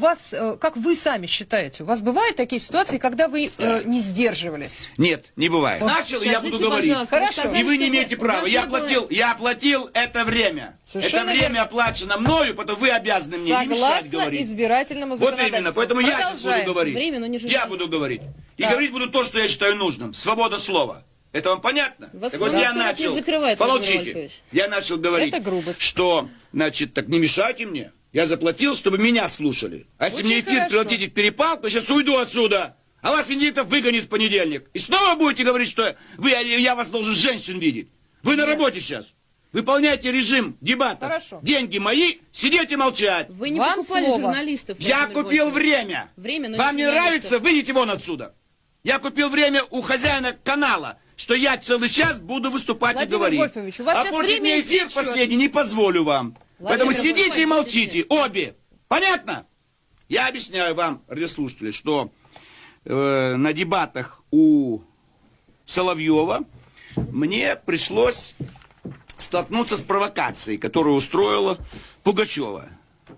У вас, э, как вы сами считаете, у вас бывают такие ситуации, когда вы э, не сдерживались? Нет, не бывает. Вот Начал, я Скажите, буду говорить. Хорошо. сказали, И вы не имеете права. Я не было- оплатил, я оплатил это время. Совершенно это время верно. оплачено мною, потом вы обязаны мне не мешать Согласно говорить. избирательному Вот законодательству. именно, поэтому я сейчас буду Продолжаем. говорить. Время, но не я буду говорить. И Да. говорить буду то, что я считаю нужным. Свобода слова. Это вам понятно? Вас так вот я начал. Вольфович. Я начал говорить, Это грубость. что, значит, так не мешайте мне. Я заплатил, чтобы меня слушали. А если Очень мне эфир хорошо. превратите в перепалку, я сейчас уйду отсюда. А вас Венедиктов выгонит в понедельник. И снова будете говорить, что вы, я вас должен женщин видеть. Вы на Нет. работе сейчас. Выполняйте режим дебатов. Хорошо. Деньги мои, сидите молчать. Вы не Вам покупали слово. журналистов. Я Владимир купил Вольфович. время. Время, но Вам не нравится, выйдите вон отсюда. Я купил время у хозяина канала, что я целый час буду выступать Владимир и говорить. Вольфович, у вас а сейчас время мне эфир последний не позволю вам. Поэтому сидите и молчите, обе. Понятно? Я объясняю вам, радиослушатели, что э, на дебатах у Соловьева мне пришлось столкнуться с провокацией, которую устроила Пугачева.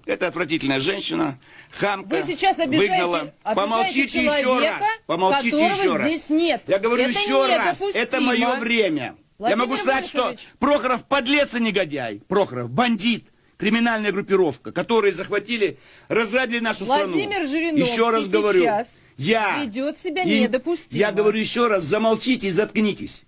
Это отвратительная женщина, хамка. Вы сейчас обижаете, выгнала. обижаете Помолчите еще человека, раз. Помолчите еще раз. здесь нет. Я говорю Это еще раз. Это мое время. Владимир Я могу сказать, что Вольфович. Прохоров подлец и негодяй. Прохоров бандит. Криминальная группировка, которые захватили, разграбили нашу Владимир страну. Жириновский еще раз говорю, сейчас я ведет себя и- недопустимо. Я говорю еще раз, замолчите и заткнитесь.